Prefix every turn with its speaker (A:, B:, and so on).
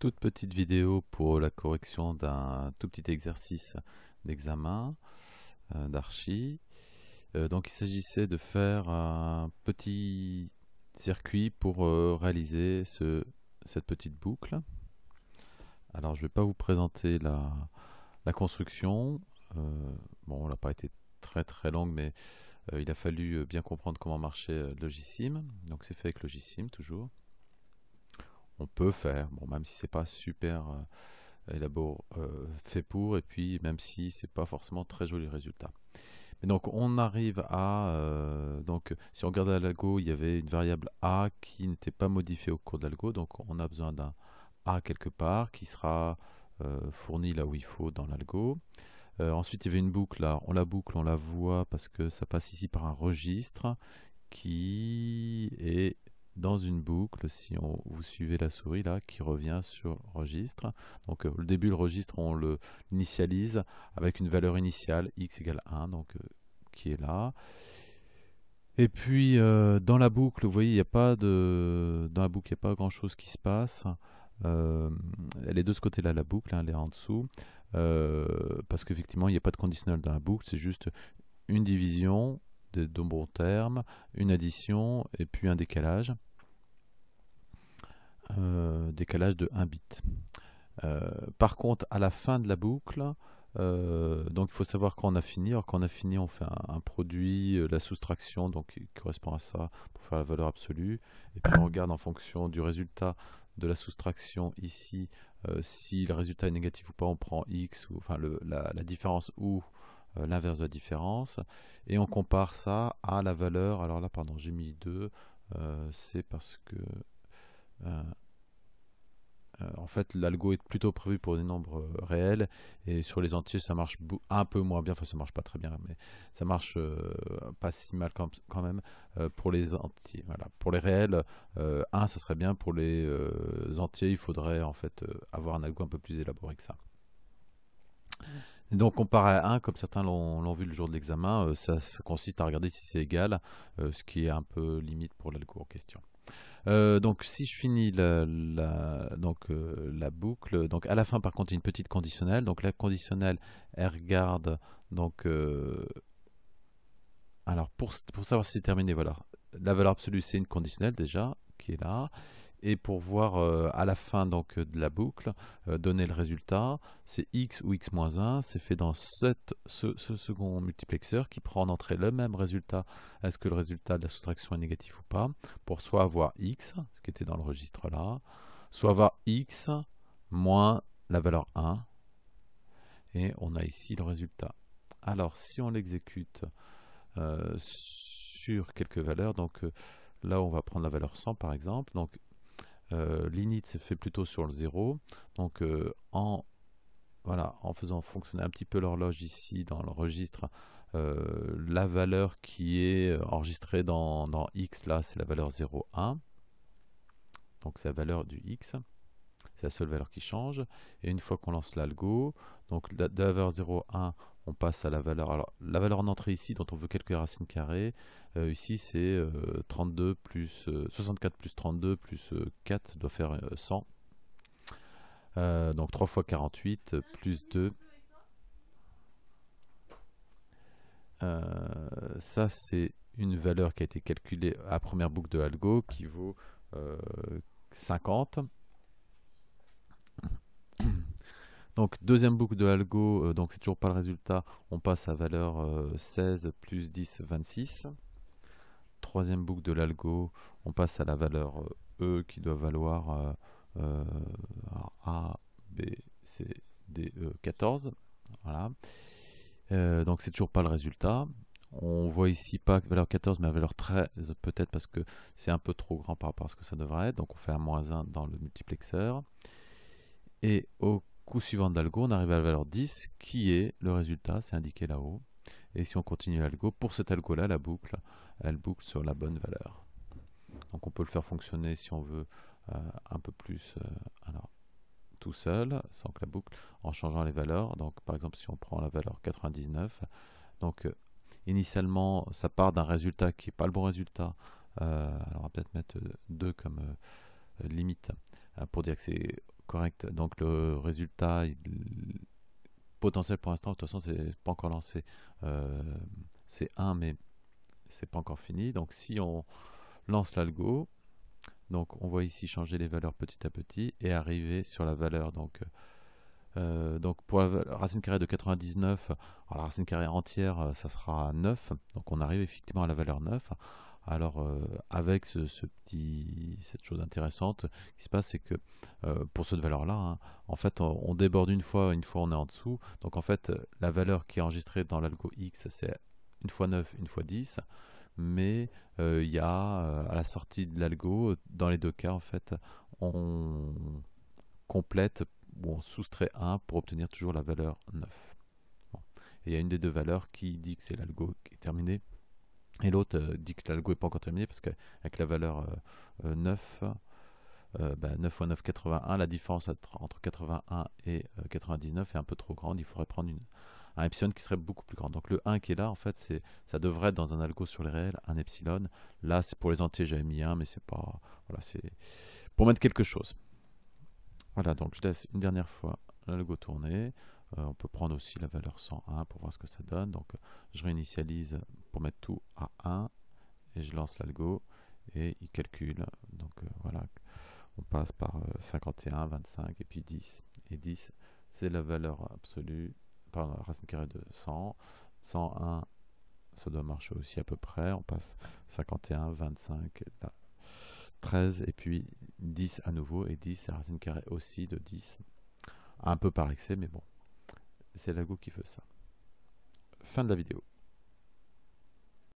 A: toute petite vidéo pour la correction d'un tout petit exercice d'examen euh, d'archi. Euh, donc il s'agissait de faire un petit circuit pour euh, réaliser ce, cette petite boucle. Alors je ne vais pas vous présenter la, construction. bon, elle n'a pas été très très longue, mais il a fallu bien comprendre comment marchait Logisim. Donc c'est fait avec Logisim toujours on peut faire, bon, même si c'est pas super euh, euh, fait pour, et puis même si c'est pas forcément très joli résultat. Mais donc on arrive à, euh, donc si on regarde l'algo, il y avait une variable a qui n'était pas modifiée au cours de l'algo, donc on a besoin d'un a quelque part qui sera fourni là où il faut dans l'algo. ensuite, il y avait une boucle là, on la boucle, on la voit parce que ça passe ici par un registre qui est dans une boucle, si on, vous suivez la souris là, qui revient sur le registre. Donc euh, le début, le registre, on le initialise avec une valeur initiale x égale 1, donc euh, qui est là. Et puis euh, dans la boucle, vous voyez, il n'y a pas de dans la boucle, il n'y a pas grand chose qui se passe. elle est de ce côté-là la boucle, hein, elle est en dessous, parce qu'effectivement il n'y a pas de conditionnel dans la boucle, c'est juste une division de, bons termes, une addition et puis un décalage. Euh, décalage de 1 bit. Euh, par contre, à la fin de la boucle, euh, donc il faut savoir quand on a fini. Alors quand on a fini, on fait un, produit, la soustraction, donc qui correspond à ça pour faire la valeur absolue. Et puis on regarde en fonction du résultat de la soustraction ici, si le résultat est négatif ou pas, on prend x, ou enfin la, différence ou l'inverse de la différence, et on compare ça à la valeur. Alors là, pardon, j'ai mis 2, c'est parce que euh, euh, en fait, l'algo est plutôt prévu pour des nombres euh, réels et sur les entiers, ça marche un peu moins bien. Enfin, ça marche pas très bien, mais ça marche pas si mal quand, même pour les entiers. Voilà. Pour les réels, 1, ça serait bien. Pour les entiers, il faudrait en fait avoir un algo un peu plus élaboré que ça. Donc, comparé à 1, comme certains l'ont vu le jour de l'examen, ça, consiste à regarder si c'est égal, ce qui est un peu limite pour l'algo en question. Euh, donc si je finis la, donc, euh, la boucle, donc à la fin par contre une petite conditionnelle, donc la conditionnelle elle regarde donc euh, alors pour, pour savoir si c'est terminé voilà. La valeur absolue c'est une conditionnelle déjà qui est là et pour voir euh, à la fin donc, de la boucle, euh, donner le résultat, c'est x ou x-1, c'est fait dans ce, second multiplexeur qui prend en entrée le même résultat, est-ce que le résultat de la soustraction est négatif ou pas, pour soit avoir x, ce qui était dans le registre là, soit avoir x moins la valeur 1, et on a ici le résultat. Alors si on l'exécute euh, sur quelques valeurs, donc là on va prendre la valeur 100 par exemple, donc euh, l'init se fait plutôt sur le 0. Donc euh, en, faisant fonctionner un petit peu l'horloge ici dans le registre, euh, la valeur qui est enregistrée dans, x là, c'est la valeur 0,1. Donc c'est la valeur du x. C'est la seule valeur qui change. Et une fois qu'on lance l'algo, donc de la valeur 0,1, on passe à la valeur. Alors, la valeur en entrée ici, dont on veut calculer racine euh, ici c'est 32 euh, plus 64 euh, plus 32 plus 4 doit faire 100. donc 3 fois 48 plus 2. ça c'est une valeur qui a été calculée à première boucle de l'algo qui vaut 50. Donc deuxième boucle de algo, euh, donc c'est toujours pas le résultat, on passe à valeur 16 euh, plus 10, 26. Troisième boucle de l'algo, on passe à la valeur euh, E qui doit valoir A, B, C, D, E, 14. Voilà. donc c'est toujours pas le résultat. On voit ici pas valeur 14 mais valeur 13 peut-être parce que c'est un peu trop grand par rapport à ce que ça devrait être. Donc on fait un moins 1 dans le multiplexeur. Et au coup suivant d'algo, on arrive à la valeur 10, qui est le résultat, c'est indiqué là-haut. Et si on continue l'algo, pour cet algo-là, la boucle, elle boucle sur la bonne valeur. Donc on peut le faire fonctionner si on veut euh, un peu plus euh, alors, tout seul, sans que la boucle, en changeant les valeurs. Donc par exemple, si on prend la valeur 99, donc euh, initialement, ça part d'un résultat qui n'est pas le bon résultat. alors on va peut-être mettre 2 comme limite pour dire que c'est correct. Donc le résultat potentiel pour l'instant, de toute façon, c'est pas encore lancé. Euh, c'est 1, mais c'est pas encore fini. Donc si on lance l'algo, donc on voit ici changer les valeurs petit à petit et arriver sur la valeur. Donc, euh, donc pour la racine carrée de 99, alors la racine carrée entière, ça sera 9. Donc on arrive effectivement à la valeur 9. Alors, euh, avec ce, petit, cette chose intéressante qui se passe, c'est que euh, pour cette valeur-là, hein, en fait, on, déborde une fois, une fois on est en dessous. Donc, en fait, la valeur qui est enregistrée dans l'algo X, c'est une fois 9, une fois 10. Mais euh, il y a à la sortie de l'algo, dans les deux cas, en fait, on complète ou on soustrait 1 pour obtenir toujours la valeur 9. Et il y a une des deux valeurs qui dit que c'est l'algo qui est terminé et l'autre euh, dit que l'algo n'est pas encore terminé parce qu'avec la valeur 9, euh, 9 euh, fois 9, 81, la différence entre 81 et 99 est un peu trop grande. Il faudrait prendre une, un epsilon qui serait beaucoup plus grand. Donc le 1 qui est là, en fait, ça devrait être dans un algo sur les réels, un epsilon. Là, c'est pour les entiers, j'avais mis 1, mais c'est pas. Voilà, c'est pour mettre quelque chose. Voilà, donc je laisse une dernière fois l'algo tourner. Euh, on peut prendre aussi la valeur 101 pour voir ce que ça donne. Donc je réinitialise pour mettre tout à 1 et je lance l'algo et il calcule. Donc euh, voilà, on passe par 51, euh, 25 et puis 10. Et 10, c'est la valeur absolue, pardon, la racine carrée de 100. 101, ça doit marcher aussi à peu près. On passe 51, 25, 13 et puis 10 à nouveau. Et 10, c'est la racine carrée aussi de 10. Un peu par excès, mais bon c'est Lago qui veut ça. Fin de la vidéo.